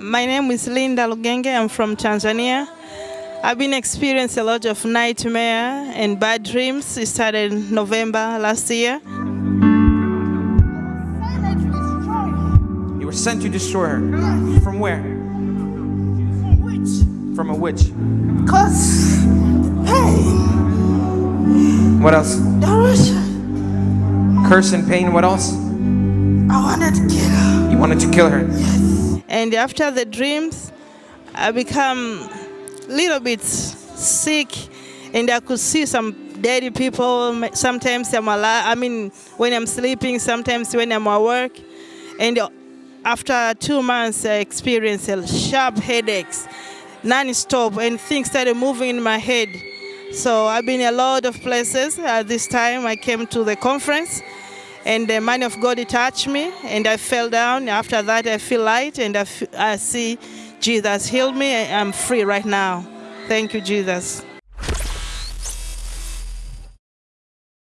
My name is Linda Lugenge. I'm from Tanzania. I've been experiencing a lot of nightmare and bad dreams. It started in November last year. You were sent to destroy her. From where? From a witch. Cause, hey, What else? there was, Curse and pain. What else? I wanted to kill her. You wanted to kill her. And after the dreams, I become a little bit sick and I could see some dead people. Sometimes I'm alive, I mean, when I'm sleeping, sometimes when I'm at work. And after two months, I experienced sharp headaches, non-stop, and things started moving in my head. So I've been a lot of places. At this time, I came to the conference, and the man of God touched me, and I fell down. After that, I feel light, and I see Jesus healed me. I'm free right now. Thank you, Jesus.